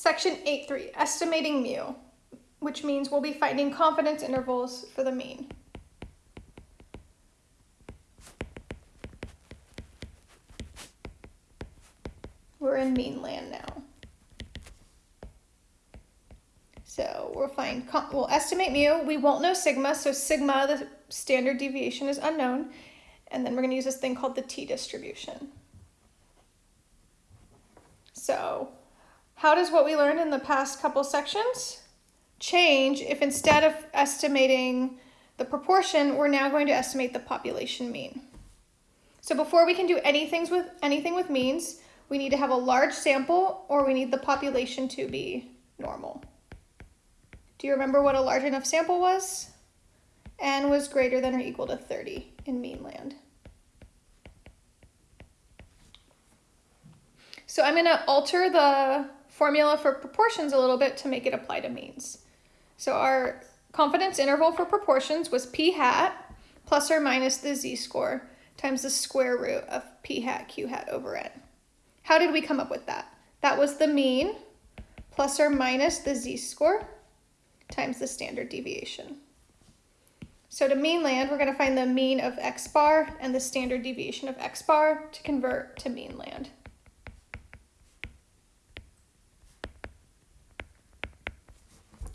Section 8.3, estimating mu, which means we'll be finding confidence intervals for the mean. We're in mean land now. So we'll find, we'll estimate mu. We won't know sigma, so sigma, the standard deviation is unknown. And then we're gonna use this thing called the t-distribution. So how does what we learned in the past couple sections change if instead of estimating the proportion, we're now going to estimate the population mean? So before we can do anything with, anything with means, we need to have a large sample or we need the population to be normal. Do you remember what a large enough sample was? N was greater than or equal to 30 in mean land. So I'm gonna alter the formula for proportions a little bit to make it apply to means. So our confidence interval for proportions was p hat plus or minus the z-score times the square root of p hat q hat over n. How did we come up with that? That was the mean plus or minus the z-score times the standard deviation. So to mean land, we're going to find the mean of x bar and the standard deviation of x bar to convert to mean land.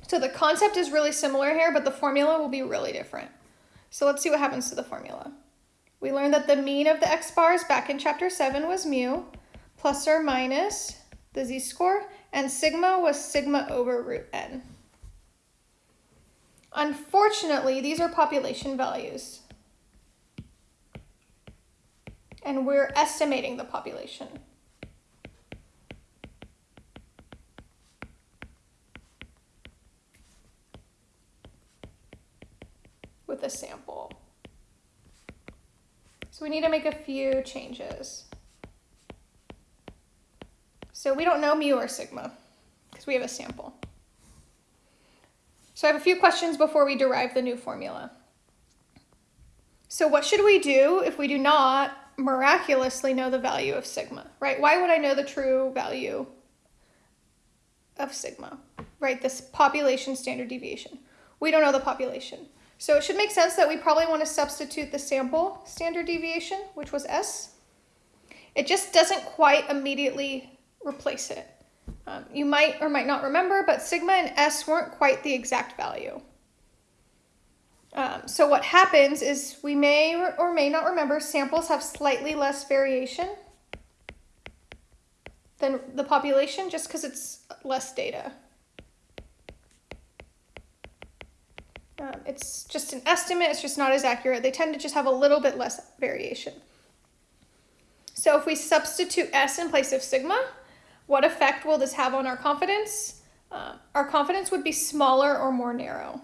So the concept is really similar here, but the formula will be really different. So let's see what happens to the formula. We learned that the mean of the x bars back in chapter 7 was mu, plus or minus the z-score, and sigma was sigma over root n. Unfortunately, these are population values. And we're estimating the population. With a sample. So we need to make a few changes. So we don't know mu or sigma because we have a sample. So I have a few questions before we derive the new formula. So what should we do if we do not miraculously know the value of sigma, right? Why would I know the true value of sigma, right? This population standard deviation. We don't know the population. So it should make sense that we probably want to substitute the sample standard deviation, which was S. It just doesn't quite immediately replace it. Um, you might or might not remember, but sigma and S weren't quite the exact value. Um, so what happens is we may or may not remember samples have slightly less variation than the population just because it's less data. Um, it's just an estimate, it's just not as accurate. They tend to just have a little bit less variation. So if we substitute S in place of sigma, what effect will this have on our confidence? Uh, our confidence would be smaller or more narrow.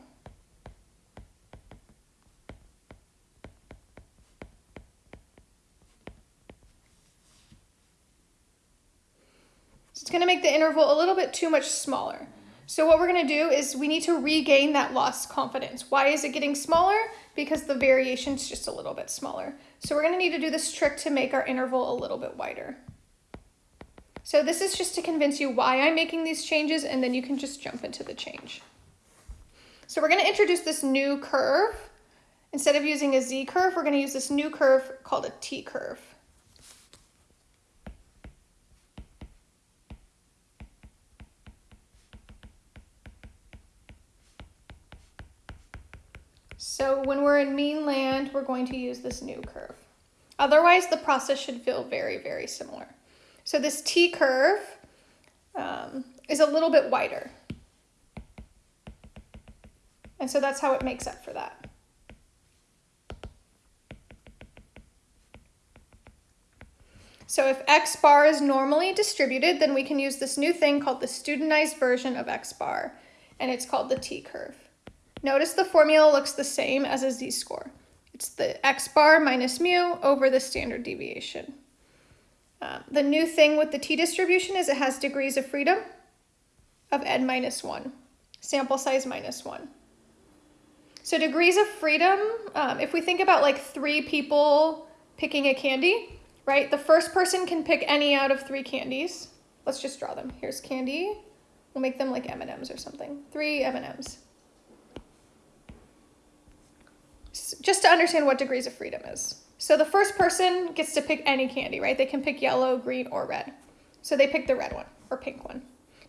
So it's going to make the interval a little bit too much smaller. So what we're going to do is we need to regain that lost confidence. Why is it getting smaller? Because the variation is just a little bit smaller. So we're going to need to do this trick to make our interval a little bit wider. So this is just to convince you why I'm making these changes and then you can just jump into the change. So we're going to introduce this new curve. Instead of using a z curve, we're going to use this new curve called a t curve. So when we're in mean land, we're going to use this new curve. Otherwise, the process should feel very, very similar. So this T curve um, is a little bit wider. And so that's how it makes up for that. So if x bar is normally distributed, then we can use this new thing called the studentized version of x bar, and it's called the t-curve. Notice the formula looks the same as a z-score. It's the x bar minus mu over the standard deviation. Um, the new thing with the t-distribution is it has degrees of freedom of n minus 1, sample size minus 1. So degrees of freedom, um, if we think about like three people picking a candy, right? The first person can pick any out of three candies. Let's just draw them. Here's candy We'll make them like M&Ms or something. Three M&Ms. Just to understand what degrees of freedom is. So the first person gets to pick any candy, right? They can pick yellow, green, or red. So they pick the red one or pink one.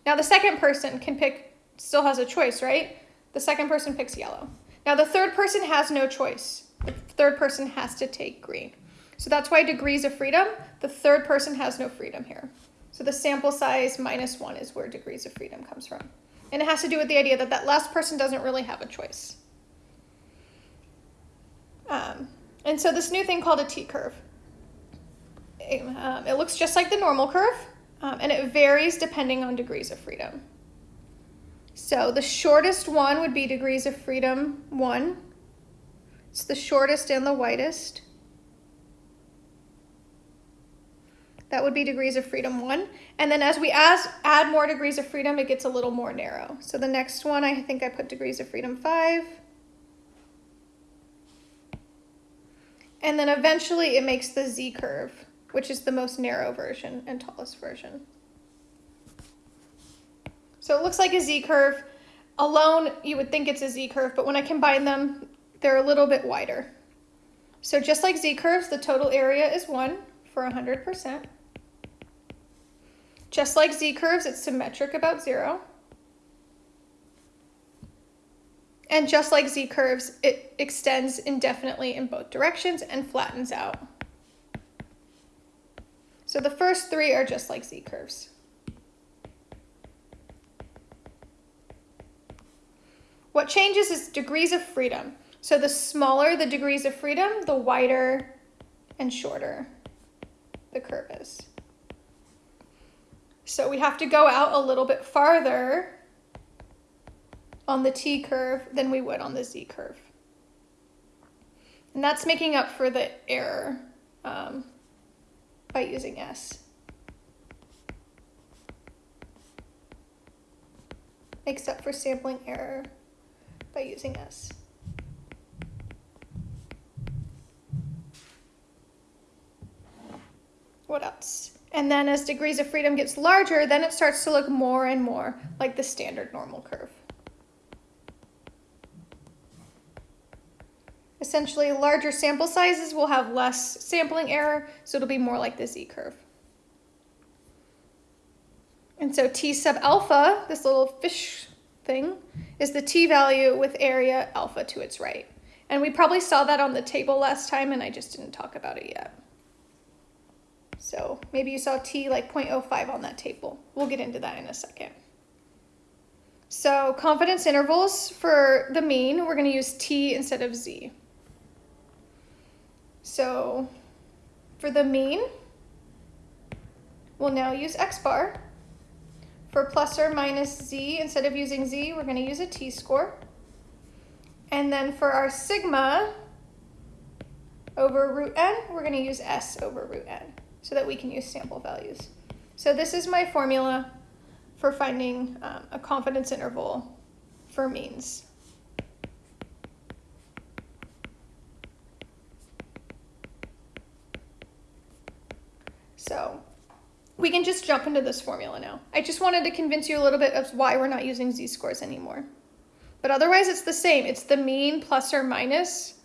Now the second person can pick, still has a choice, right? The second person picks yellow. Now the third person has no choice. The third person has to take green. So that's why degrees of freedom, the third person has no freedom here. So the sample size minus one is where degrees of freedom comes from. And it has to do with the idea that that last person doesn't really have a choice. Um, and so this new thing called a t-curve. Um, it looks just like the normal curve, um, and it varies depending on degrees of freedom. So the shortest one would be degrees of freedom 1. It's the shortest and the widest. That would be degrees of freedom 1. And then as we add, add more degrees of freedom, it gets a little more narrow. So the next one, I think I put degrees of freedom 5. And then eventually it makes the z curve, which is the most narrow version and tallest version. So it looks like a z-curve. Alone, you would think it's a z-curve, but when I combine them, they're a little bit wider. So just like z-curves, the total area is 1 for 100%. Just like z-curves, it's symmetric about 0. And just like z-curves, it extends indefinitely in both directions and flattens out. So the first three are just like z-curves. What changes is degrees of freedom. So the smaller the degrees of freedom, the wider and shorter the curve is. So we have to go out a little bit farther on the t curve than we would on the z curve. And that's making up for the error um, by using s. Makes up for sampling error by using S. What else? And then as degrees of freedom gets larger, then it starts to look more and more like the standard normal curve. Essentially, larger sample sizes will have less sampling error, so it'll be more like the z-curve. And so T sub alpha, this little fish thing is the t-value with area alpha to its right. And we probably saw that on the table last time and I just didn't talk about it yet. So maybe you saw t like 0.05 on that table. We'll get into that in a second. So confidence intervals for the mean, we're going to use t instead of z. So for the mean, we'll now use x bar. For plus or minus z, instead of using z, we're going to use a t-score. And then for our sigma over root n, we're going to use s over root n so that we can use sample values. So this is my formula for finding um, a confidence interval for means. So we can just jump into this formula now. I just wanted to convince you a little bit of why we're not using z-scores anymore. But otherwise it's the same. It's the mean plus or minus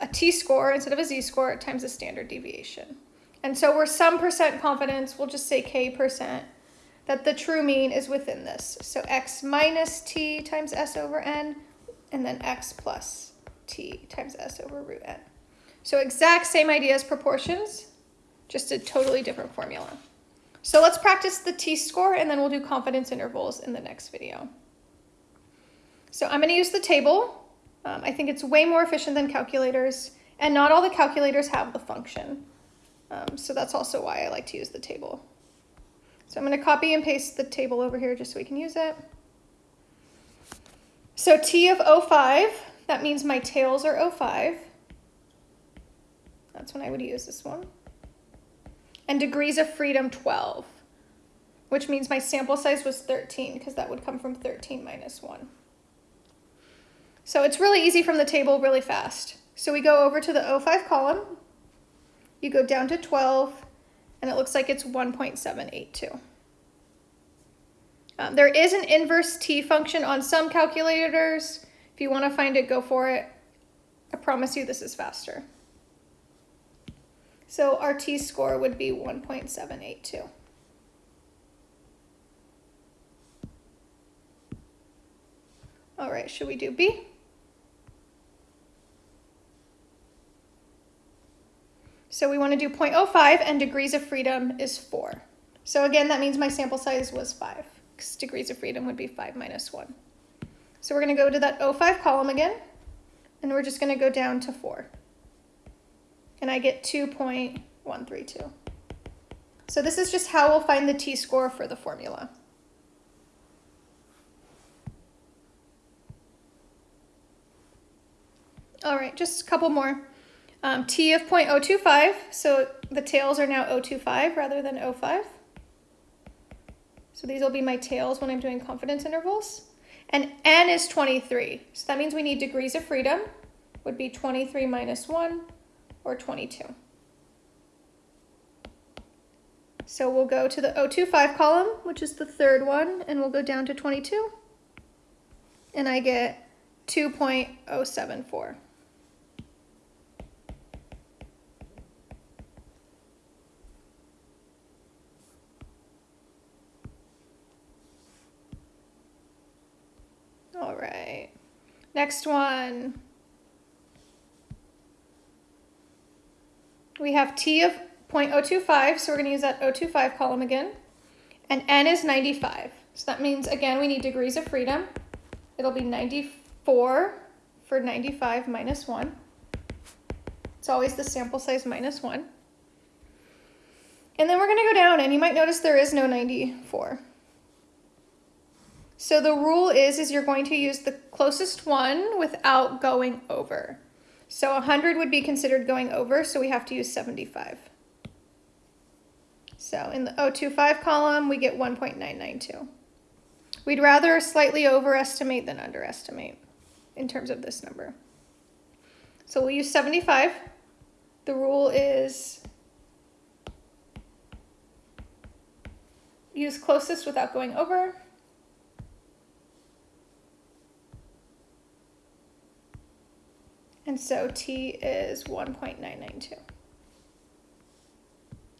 a t-score instead of a z-score times the standard deviation. And so we're some percent confidence, we'll just say k percent, that the true mean is within this. So x minus t times s over n, and then x plus t times s over root n. So exact same idea as proportions, just a totally different formula. So let's practice the t-score and then we'll do confidence intervals in the next video. So I'm going to use the table. Um, I think it's way more efficient than calculators and not all the calculators have the function. Um, so that's also why I like to use the table. So I'm going to copy and paste the table over here just so we can use it. So T of 05, that means my tails are 05. That's when I would use this one and degrees of freedom 12, which means my sample size was 13 because that would come from 13 minus 1. So it's really easy from the table really fast. So we go over to the 05 column, you go down to 12, and it looks like it's 1.782. Um, there is an inverse t function on some calculators. If you want to find it, go for it. I promise you this is faster. So our t-score would be 1.782. All right, should we do B? So we want to do 0.05 and degrees of freedom is 4. So again, that means my sample size was 5 because degrees of freedom would be 5 minus 1. So we're going to go to that 05 column again, and we're just going to go down to 4. And I get 2.132. So this is just how we'll find the t-score for the formula. All right, just a couple more. Um, T of 0.025, so the tails are now 025 rather than 05. So these will be my tails when I'm doing confidence intervals. And N is 23, so that means we need degrees of freedom, would be 23 minus 1, or 22. So we'll go to the 025 column, which is the third one, and we'll go down to 22. And I get 2.074. All right. Next one. We have T of 0.025, so we're going to use that 025 column again. And N is 95. So that means, again, we need degrees of freedom. It'll be 94 for 95 minus 1. It's always the sample size minus 1. And then we're going to go down, and you might notice there is no 94. So the rule is, is you're going to use the closest one without going over. So 100 would be considered going over, so we have to use 75. So in the 025 column, we get 1.992. We'd rather slightly overestimate than underestimate in terms of this number. So we'll use 75. The rule is use closest without going over. And so T is 1.992.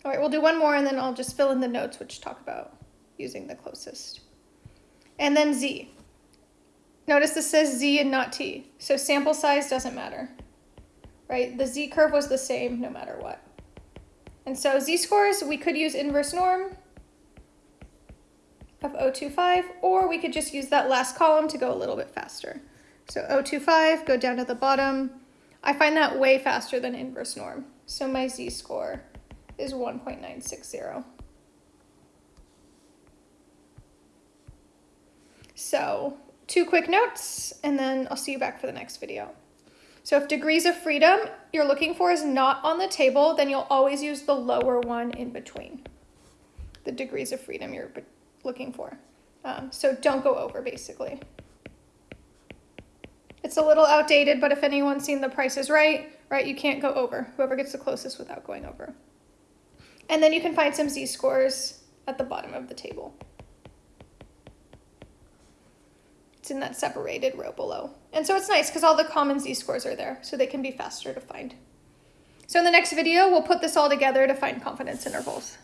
All right, we'll do one more and then I'll just fill in the notes which talk about using the closest. And then Z. Notice this says Z and not T. So sample size doesn't matter, right? The Z curve was the same no matter what. And so Z-scores, we could use inverse norm of 025, or we could just use that last column to go a little bit faster. So 025, go down to the bottom. I find that way faster than inverse norm. So my z-score is 1.960. So two quick notes, and then I'll see you back for the next video. So if degrees of freedom you're looking for is not on the table, then you'll always use the lower one in between. The degrees of freedom you're looking for. Um, so don't go over, basically. It's a little outdated, but if anyone's seen The Price is Right, right, you can't go over. Whoever gets the closest without going over. And then you can find some z-scores at the bottom of the table. It's in that separated row below. And so it's nice because all the common z-scores are there, so they can be faster to find. So in the next video, we'll put this all together to find confidence intervals.